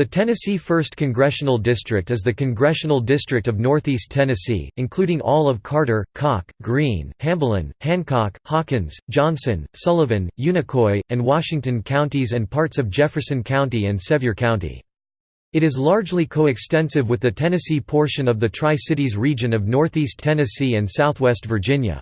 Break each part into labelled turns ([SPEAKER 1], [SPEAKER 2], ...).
[SPEAKER 1] The Tennessee 1st Congressional District is the congressional district of Northeast Tennessee, including all of Carter, Cocke, Greene, Hamblen, Hancock, Hawkins, Johnson, Sullivan, Unicoi, and Washington counties and parts of Jefferson County and Sevier County. It is largely coextensive with the Tennessee portion of the Tri-Cities region of Northeast Tennessee and Southwest Virginia.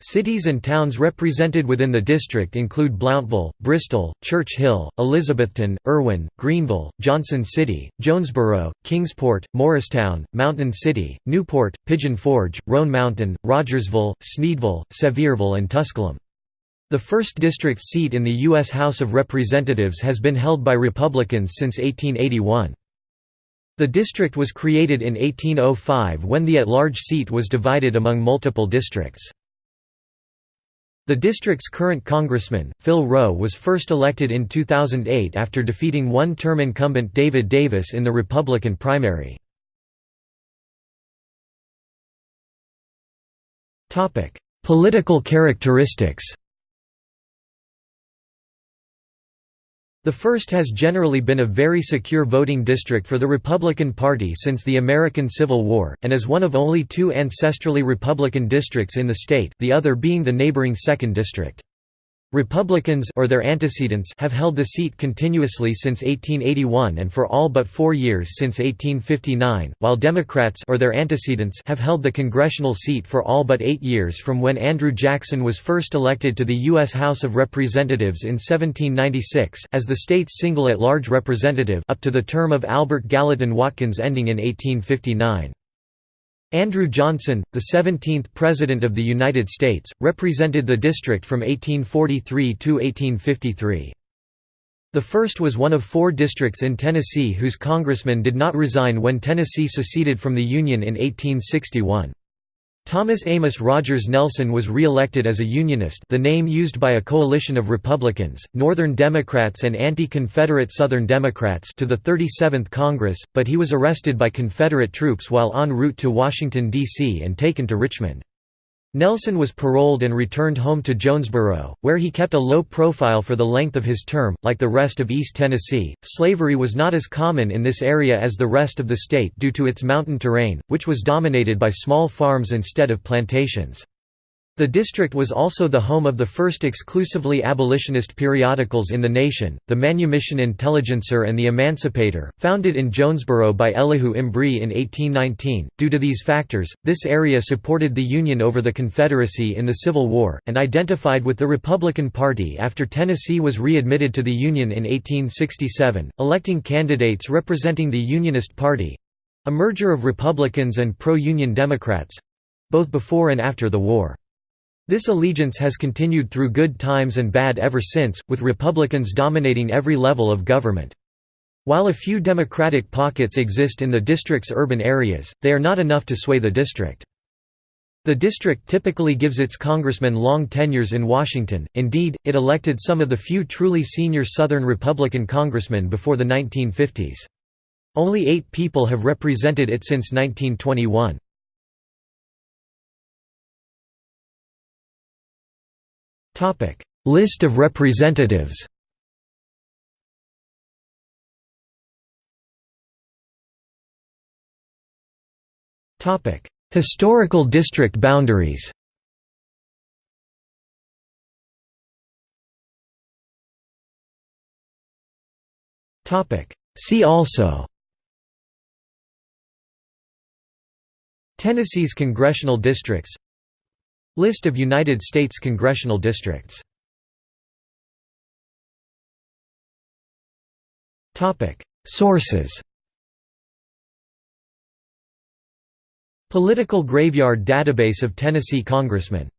[SPEAKER 1] Cities and towns represented within the district include Blountville, Bristol, Church Hill, Elizabethton, Erwin, Greeneville, Johnson City, Jonesborough, Kingsport, Morristown, Mountain City, Newport, Pigeon Forge, Roan Mountain, Rogersville, Sneedville, Sevierville and Tusculum. The 1st District seat in the U.S. House of Representatives has been held by Republicans since 1881. The district was created in 1805 when the at-large seat was divided among multiple districts. The district's current congressman, Phil Roe was first elected in 2008 after defeating one-term incumbent David Davis in the Republican primary. Political characteristics The first has generally been a very secure voting district for the Republican Party since the American Civil War, and is one of only two ancestrally Republican districts in the state, the other being the neighboring 2nd District. Republicans or their antecedents have held the seat continuously since 1881 and for all but 4 years since 1859, while Democrats or their antecedents have held the congressional seat for all but 8 years from when Andrew Jackson was first elected to the US House of Representatives in 1796 as the state's single at-large representative up to the term of Albert Gallatin Watkins ending in 1859. Andrew Johnson, the 17th President of the United States, represented the district from 1843 to 1853. The first was one of four districts in Tennessee whose congressman did not resign when Tennessee seceded from the Union in 1861. Thomas Amos Rogers Nelson was re-elected as a Unionist the name used by a coalition of Republicans, Northern Democrats and anti-Confederate Southern Democrats to the 37th Congress, but he was arrested by Confederate troops while en route to Washington, D.C. and taken to Richmond. Nelson was paroled and returned home to Jonesborough, where he kept a low profile for the length of his term. Like the rest of East Tennessee, slavery was not as common in this area as the rest of the state due to its mountain terrain, which was dominated by small farms instead of plantations. The district was also the home of the first exclusively abolitionist periodicals in the nation, the Manumission Intelligencer and the Emancipator, founded in Jonesborough by Elihu Embree in 1819. Due to these factors, this area supported the Union over the Confederacy in the Civil War, and identified with the Republican Party after Tennessee was readmitted to the Union in 1867, electing candidates representing the Unionist Party a merger of Republicans and pro-Union Democrats both before and after the war. This allegiance has continued through good times and bad ever since, with Republicans dominating every level of government. While a few Democratic pockets exist in the district's urban areas, they are not enough to sway the district. The district typically gives its congressmen long tenures in Washington, indeed, it elected some of the few truly senior Southern Republican congressmen before the 1950s. Only eight people have represented it since 1921. List of representatives Historical district boundaries See also Tennessee's congressional districts List of United States congressional districts. Sources. Political Graveyard Database of Tennessee congressmen